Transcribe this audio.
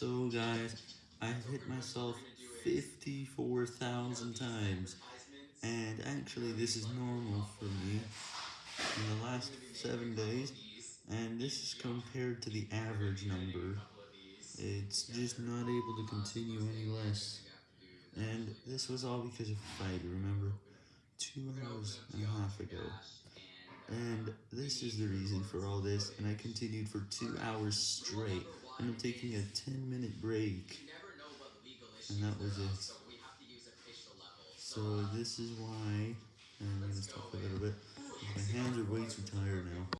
So guys, I've hit myself 54,000 times, and actually this is normal for me in the last 7 days, and this is compared to the average number. It's just not able to continue any less, and this was all because of a fight, remember? Two hours and a half ago. And this is the reason for all this, and I continued for 2 hours straight, and I'm taking a 10 minute break, and that was it. So this is why, and I'm going to stop a little bit, my hands are way too tired now.